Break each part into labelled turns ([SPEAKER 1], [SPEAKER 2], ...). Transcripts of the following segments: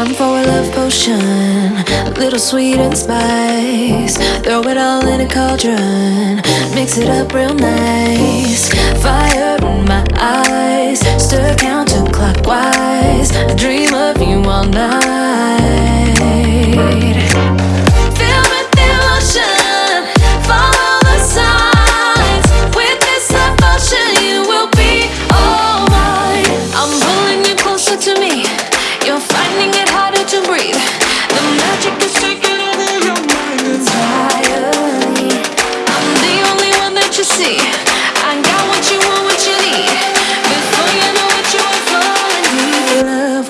[SPEAKER 1] I'm for a love potion, a little sweet and spice. Throw it all in a cauldron, mix it up real nice. Fire in my eyes, stir.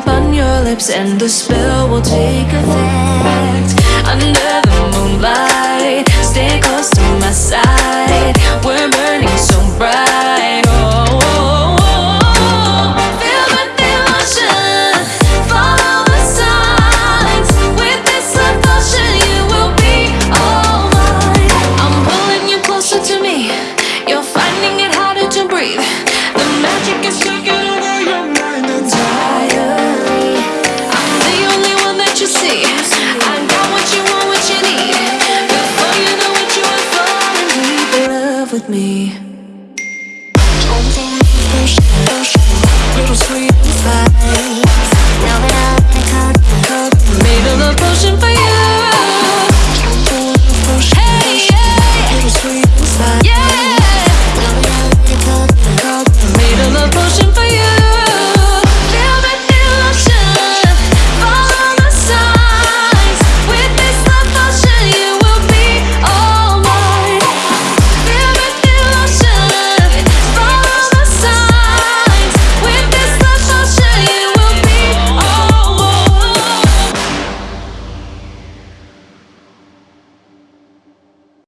[SPEAKER 1] tap on your lips and the spell will take effect. with me. Don't believe this, this Little sweet